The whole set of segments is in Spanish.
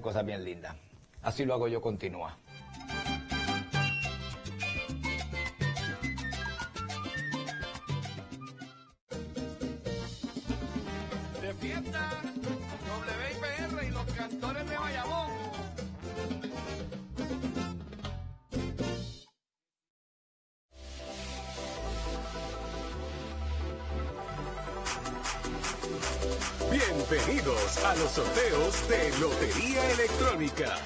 cosas bien lindas. Así lo hago yo, continúa. Bienvenidos a los sorteos de Lotería Electrónica.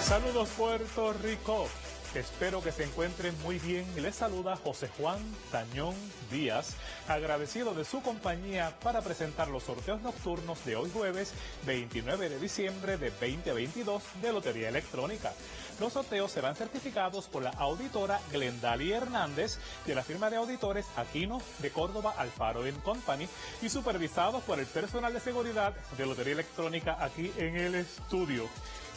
Saludos Puerto Rico. Espero que se encuentren muy bien. Les saluda José Juan Tañón Díaz, agradecido de su compañía para presentar los sorteos nocturnos de hoy jueves 29 de diciembre de 2022 de Lotería Electrónica. Los sorteos serán certificados por la auditora Glendalia Hernández de la firma de auditores Aquino de Córdoba Alfaro Company y supervisados por el personal de seguridad de Lotería Electrónica aquí en el estudio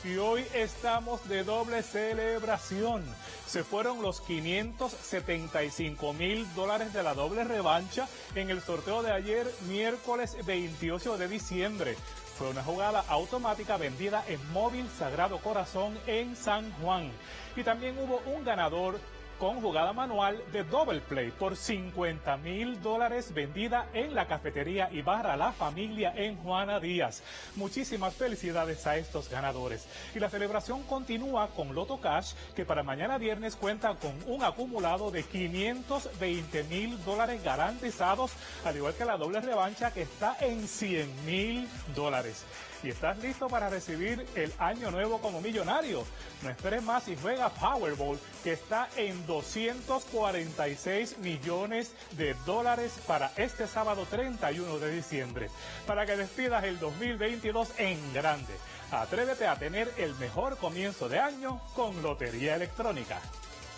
y hoy estamos de doble celebración. Se fueron los 575 mil dólares de la doble revancha en el sorteo de ayer, miércoles 28 de diciembre. Fue una jugada automática vendida en Móvil Sagrado Corazón en San Juan. Y también hubo un ganador con jugada manual de Double Play por 50 mil dólares vendida en la cafetería y barra La Familia en Juana Díaz. Muchísimas felicidades a estos ganadores. Y la celebración continúa con Loto Cash, que para mañana viernes cuenta con un acumulado de 520 mil dólares garantizados, al igual que la doble revancha que está en 100 mil dólares y estás listo para recibir el año nuevo como millonario. No esperes más y juega Powerball, que está en 246 millones de dólares para este sábado 31 de diciembre, para que despidas el 2022 en grande. Atrévete a tener el mejor comienzo de año con Lotería Electrónica.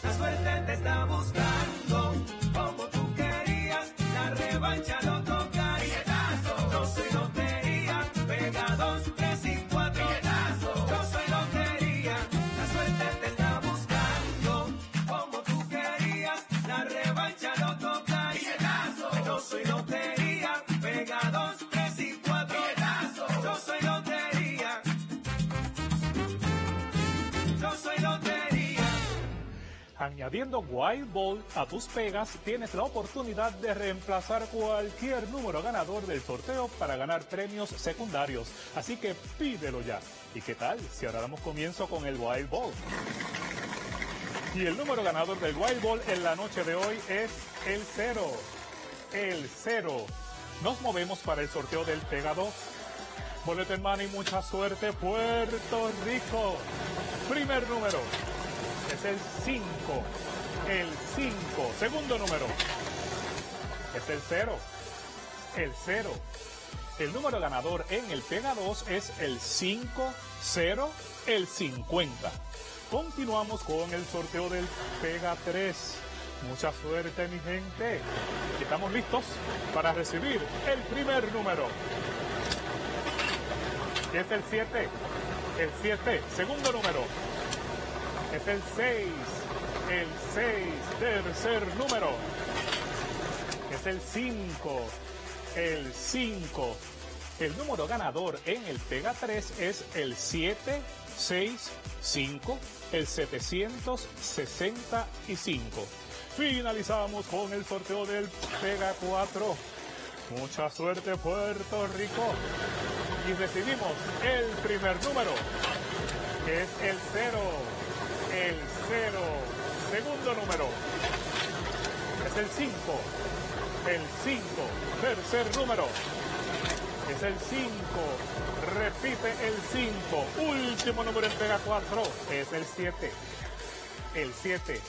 La suerte te está buscando, como tú querías, la revancha Añadiendo Wild Ball a tus pegas, tienes la oportunidad de reemplazar cualquier número ganador del sorteo para ganar premios secundarios. Así que pídelo ya. ¿Y qué tal si ahora damos comienzo con el Wild Ball? Y el número ganador del Wild Ball en la noche de hoy es el 0. El 0. Nos movemos para el sorteo del Pega 2. Boleta en mano y mucha suerte, Puerto Rico. Primer número es el 5. El 5. Segundo número es el 0. El 0. El número ganador en el Pega 2 es el 5, 0, el 50. Continuamos con el sorteo del Pega 3. Mucha suerte, mi gente. Estamos listos para recibir el primer número. Es el 7. El 7. Segundo número es el 6. El 6, tercer número. Es el 5. El 5. El número ganador en el Pega 3 es el 765, el 765. Finalizamos con el sorteo del Pega 4. Mucha suerte Puerto Rico. Y recibimos el primer número, que es el 0 el 0. Segundo número es el 5. El 5. Tercer número es el 5. Repite el 5. Último número en Pega 4 es el 7. El 7.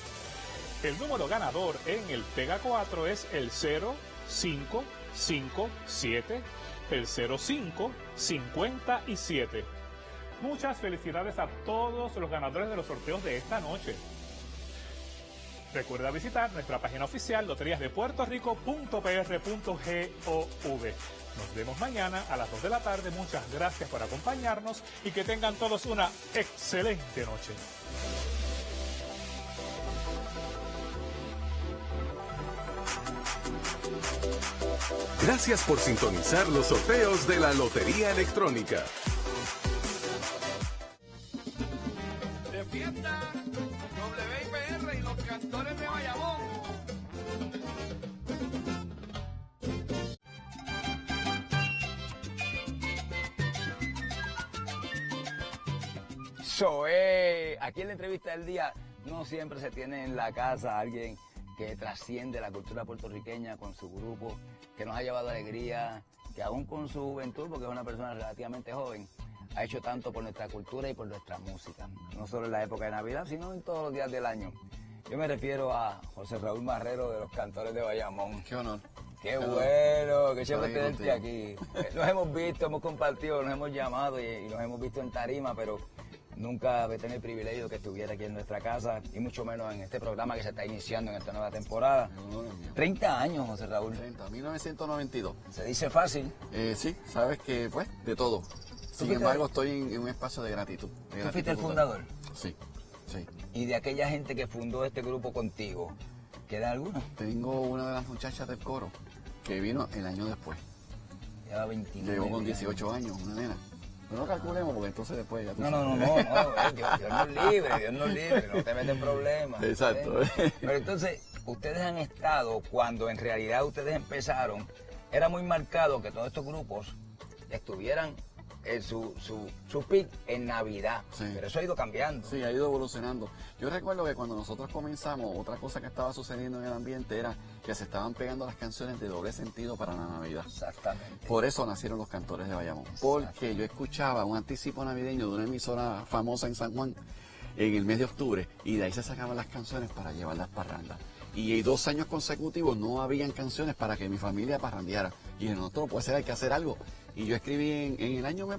El número ganador en el Pega 4 es el 0, 5, 5, 7. El 05, 57. Muchas felicidades a todos los ganadores de los sorteos de esta noche. Recuerda visitar nuestra página oficial loteriasdepuertorico.pr.gov. Nos vemos mañana a las 2 de la tarde. Muchas gracias por acompañarnos y que tengan todos una excelente noche. Gracias por sintonizar los sorteos de la Lotería Electrónica. Fiesta, WIPR y los cantores de Bayamón. So, eh, aquí en la entrevista del día no siempre se tiene en la casa alguien que trasciende la cultura puertorriqueña con su grupo, que nos ha llevado alegría, que aún con su juventud, porque es una persona relativamente joven, ha hecho tanto por nuestra cultura y por nuestra música, no solo en la época de Navidad, sino en todos los días del año. Yo me refiero a José Raúl Marrero de los Cantores de Bayamón. Qué honor. Qué bueno, qué chévere tenerte aquí. Eh, Nos hemos visto, hemos compartido, nos hemos llamado y, y nos hemos visto en tarima, pero nunca he tenido el privilegio de que estuviera aquí en nuestra casa y mucho menos en este programa que se está iniciando en esta nueva temporada. Qué honor, mío. 30 años, José Raúl. 30, 1992. Se dice fácil. Eh, sí, sabes que, pues, de todo. Sin embargo, estoy en, en un espacio de gratitud. de Tú gratitud fuiste el fundador. Sí, sí. Y de aquella gente que fundó este grupo contigo, ¿queda alguno? Tengo una de las muchachas del coro que vino el año después. Lleva 29 Llegó con años. 18 años, una nena. No calculemos porque entonces después ya tú No, no, no, no, no, eh, Dios, Dios nos libre, Dios nos libre, no te metes en problemas. Exacto. Pero entonces, ustedes han estado, cuando en realidad ustedes empezaron, era muy marcado que todos estos grupos estuvieran en su, su, su peak en Navidad. Sí. Pero eso ha ido cambiando. Sí, ha ido evolucionando. Yo recuerdo que cuando nosotros comenzamos, otra cosa que estaba sucediendo en el ambiente era que se estaban pegando las canciones de doble sentido para la Navidad. Exactamente. Por eso nacieron los cantores de Bayamón. Porque yo escuchaba un anticipo navideño de una emisora famosa en San Juan en el mes de octubre y de ahí se sacaban las canciones para llevar las parrandas. Y dos años consecutivos no habían canciones para que mi familia parrandeara. Y nosotros, puede ser, hay que hacer algo. Y yo escribí en, en el año, me